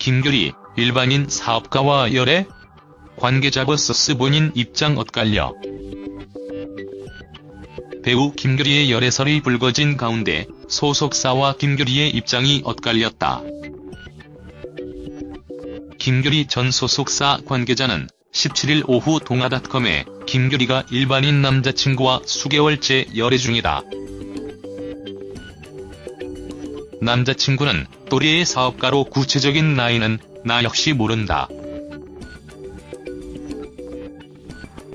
김규리, 일반인 사업가와 열애? 관계자 vs 본인 입장 엇갈려. 배우 김규리의 열애설이 불거진 가운데 소속사와 김규리의 입장이 엇갈렸다. 김규리 전 소속사 관계자는 17일 오후 동아닷컴에 김규리가 일반인 남자친구와 수개월째 열애 중이다. 남자친구는 또래의 사업가로 구체적인 나이는 나 역시 모른다.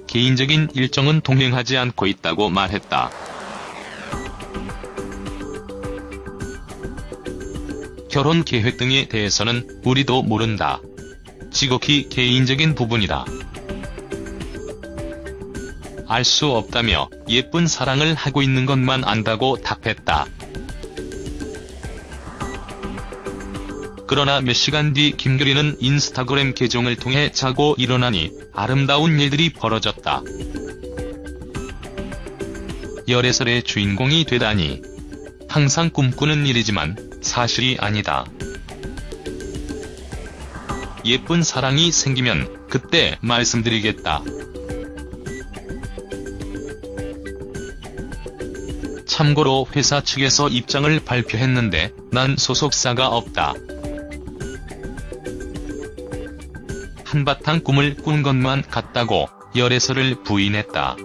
개인적인 일정은 동행하지 않고 있다고 말했다. 결혼 계획 등에 대해서는 우리도 모른다. 지극히 개인적인 부분이다. 알 수 없다며 예쁜 사랑을 하고 있는 것만 안다고 답했다. 그러나 몇 시간 뒤 김규리는 인스타그램 계정을 통해 자고 일어나니 아름다운 일들이 벌어졌다. 열애설의 주인공이 되다니. 항상 꿈꾸는 일이지만 사실이 아니다. 예쁜 사랑이 생기면 그때 말씀드리겠다. 참고로 회사 측에서 입장을 발표했는데 난 소속사가 없다. 한바탕 꿈을 꾼 것만 같다고 열애설을 부인했다.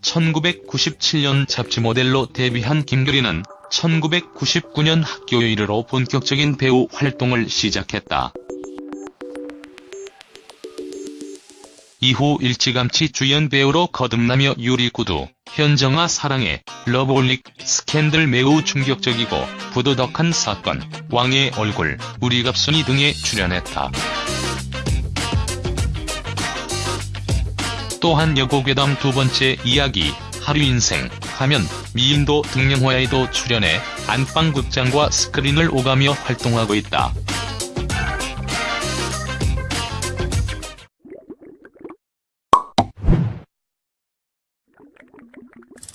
1997년 잡지 모델로 데뷔한 김규리는 1999년 학교 1으로 본격적인 배우 활동을 시작했다. 이후 일찌감치 주연 배우로 거듭나며 유리구두, 현정아 사랑해, 러브홀릭, 스캔들 매우 충격적이고 부도덕한 사건, 왕의 얼굴, 우리 갑순이 등에 출연했다. 또한 여고괴담 두 번째 이야기, 하류인생, 하면, 미인도 등 영화에도 출연해 안방극장과 스크린을 오가며 활동하고 있다. you